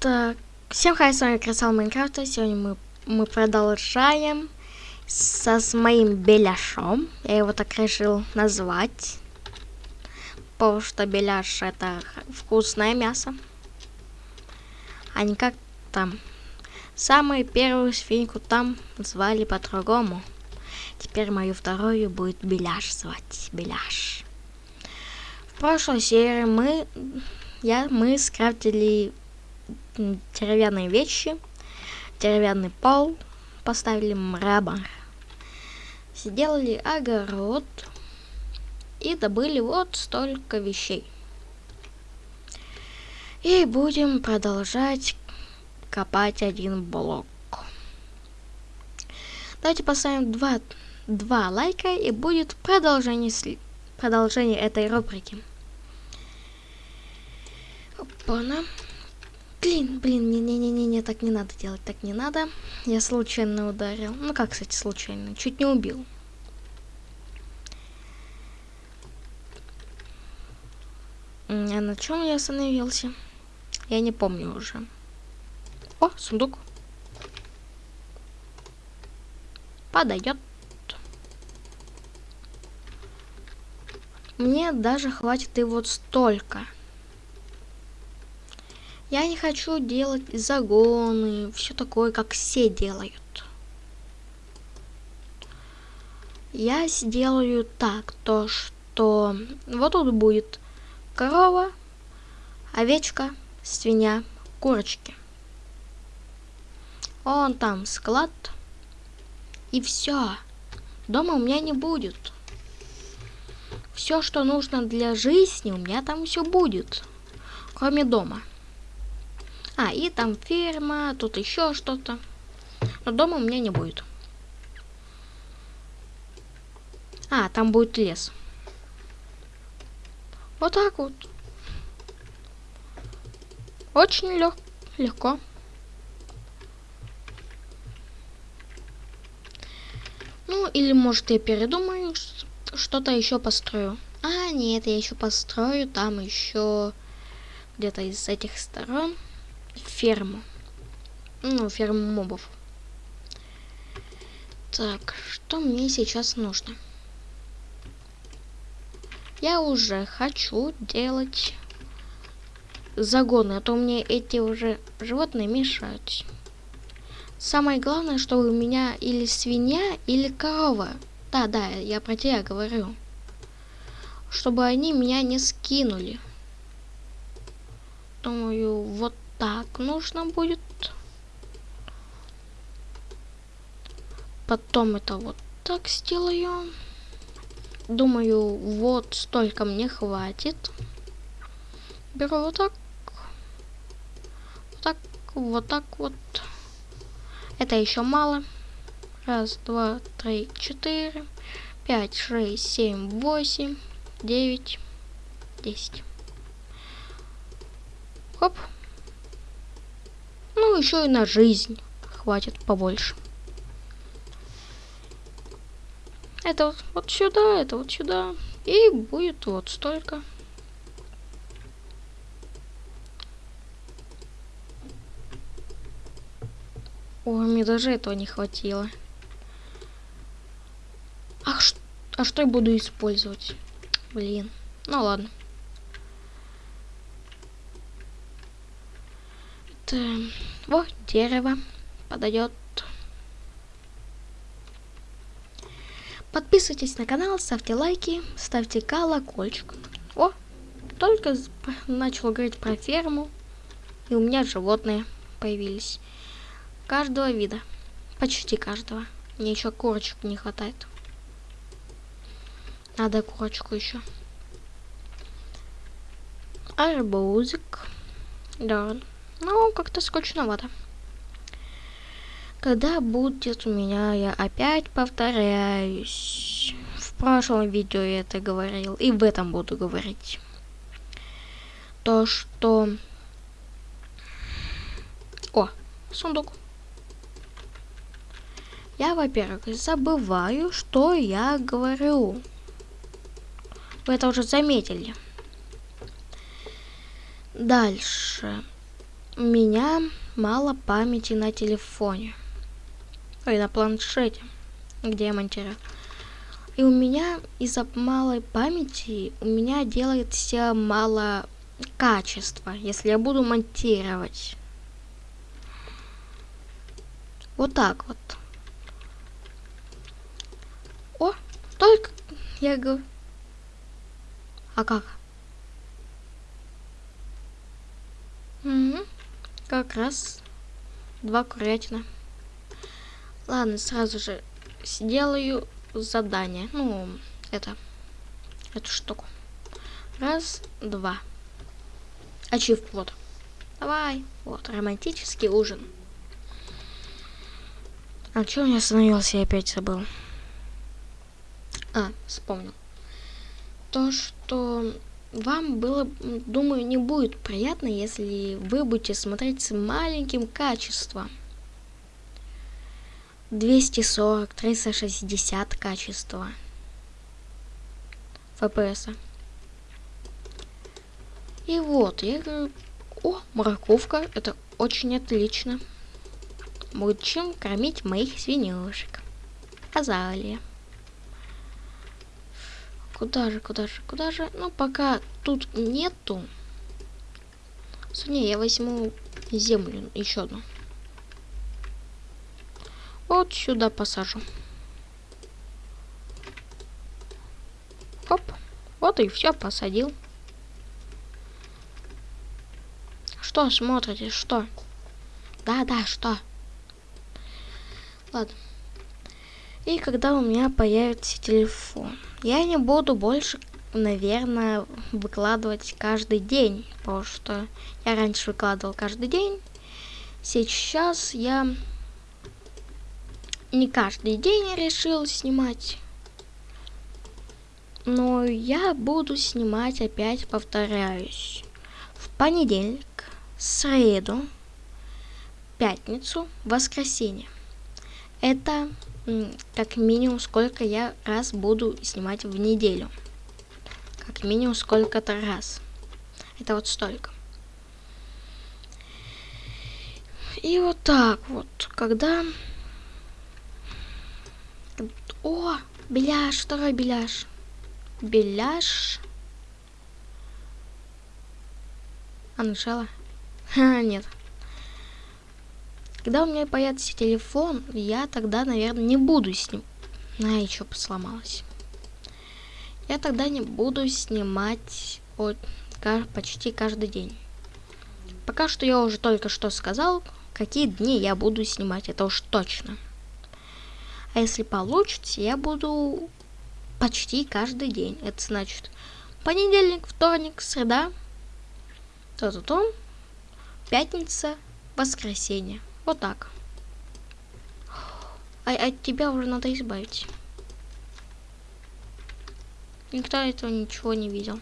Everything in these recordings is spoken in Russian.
Так, всем хай, с вами Красал Майнкрафта. Сегодня мы, мы продолжаем со, с моим беляшом. Я его так решил назвать. Потому что беляш это вкусное мясо. А не как там. Самую первую свинку там звали по-другому. Теперь мою вторую будет Беляш звать. Беляш. В прошлой серии мы, я, мы скрафтили деревянные вещи, деревянный пол, поставили мрамор, сделали огород и добыли вот столько вещей. И будем продолжать копать один блок. Давайте поставим два, два лайка и будет продолжение, продолжение этой рубрики. Опа-на. Блин, блин, не-не-не-не, так не надо делать, так не надо. Я случайно ударил. Ну как, кстати, случайно? Чуть не убил. А на чем я остановился? Я не помню уже. О, сундук. Подойдет. Мне даже хватит и вот столько. Я не хочу делать загоны, все такое, как все делают. Я сделаю так, то что вот тут будет корова, овечка, свинья, курочки. Он там склад. И все. Дома у меня не будет. Все, что нужно для жизни, у меня там все будет. Кроме дома. А, и там ферма, тут еще что-то. Но дома у меня не будет. А, там будет лес. Вот так вот. Очень лег легко. Ну, или может я передумаю, что-то еще построю. А, нет, я еще построю там еще где-то из этих сторон ферму. Ну, ферму мобов. Так, что мне сейчас нужно? Я уже хочу делать загоны, а то мне эти уже животные мешают. Самое главное, чтобы у меня или свинья, или корова. Да, да, я про тебя говорю. Чтобы они меня не скинули. Думаю, вот так нужно будет. Потом это вот так сделаю. Думаю, вот столько мне хватит. Беру вот так. Вот так, вот так вот. Это еще мало. Раз, два, три, четыре, пять, шесть, семь, восемь, девять, десять. Хоп. Еще и на жизнь хватит побольше. Это вот, вот сюда, это вот сюда. И будет вот столько. О, мне даже этого не хватило. Ах, а что я буду использовать? Блин. Ну ладно. Это... Во, дерево подойдет. Подписывайтесь на канал, ставьте лайки, ставьте колокольчик. О, только начал говорить про ферму, и у меня животные появились. Каждого вида. Почти каждого. Мне еще курочек не хватает. Надо курочку еще. Арбузик. Да. Ну, как-то скучновато. Когда будет у меня, я опять повторяюсь. В прошлом видео я это говорил, и в этом буду говорить. То, что... О, сундук. Я, во-первых, забываю, что я говорю. Вы это уже заметили. Дальше у меня мало памяти на телефоне. Ой, на планшете, где я монтирую. И у меня из-за малой памяти у меня делается мало качества, если я буду монтировать. Вот так вот. О, только я говорю. А как? Как раз два курятина. Ладно, сразу же сделаю задание. Ну, это, эту штуку. Раз, два. Ачив вот. Давай. Вот, романтический ужин. А что у меня остановился, я опять забыл. А, вспомнил. То, что вам было, думаю, не будет приятно, если вы будете смотреть с маленьким качеством. 240, 360 качества. FPS. И вот, я говорю, о, морковка, это очень отлично. Будет чем кормить моих свинюшек. Азалия. Куда же, куда же, куда же? Ну, пока тут нету. Не, я возьму землю, еще одну. Вот сюда посажу. Оп. Вот и все, посадил. Что смотрите, что? Да-да, что? Ладно. И когда у меня появится телефон, я не буду больше, наверное, выкладывать каждый день, потому что я раньше выкладывал каждый день. Сейчас я не каждый день решил снимать. Но я буду снимать опять, повторяюсь, в понедельник, среду, пятницу, воскресенье. Это как минимум сколько я раз буду снимать в неделю. Как минимум сколько-то раз. Это вот столько. И вот так вот, когда... О, беляш, второй беляш. Беляш. А, начало? Ха, нет. Когда у меня появится телефон, я тогда, наверное, не буду с ним. На, еще сломалась. Я тогда не буду снимать вот, почти каждый день. Пока что я уже только что сказал, какие дни я буду снимать, это уж точно. А если получится, я буду почти каждый день. Это значит понедельник, вторник, среда, то-то-то, пятница, воскресенье. Вот так. А от тебя уже надо избавить. Никто этого ничего не видел.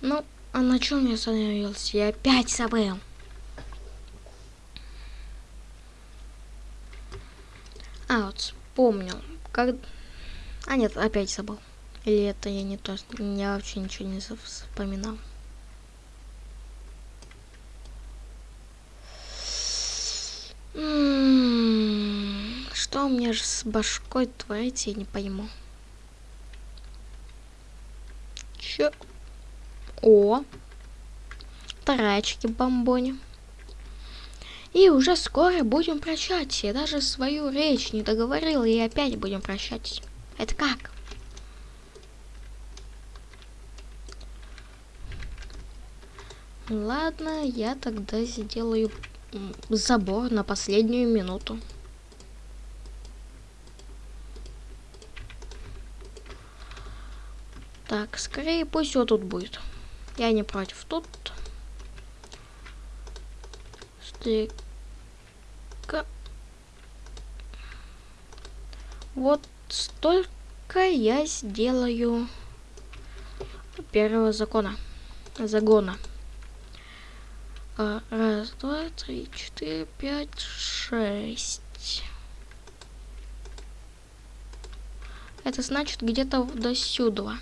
Ну, а на чем я остановился? Я опять забыл. А, вот вспомнил. Как... А нет, опять забыл. Или это я не то, я вообще ничего не вспоминал. Что у меня же с башкой творится, я не пойму. Чё? О! Тарачки бомбони. И уже скоро будем прощаться. Я даже свою речь не договорила, и опять будем прощаться. Это как? Ладно, я тогда сделаю забор на последнюю минуту. Так, скорее пусть вот тут будет. Я не против. Тут стыка. Вот столько я сделаю первого закона. Загона. А, раз, два, три, четыре, пять, шесть. Это значит где-то до сюда.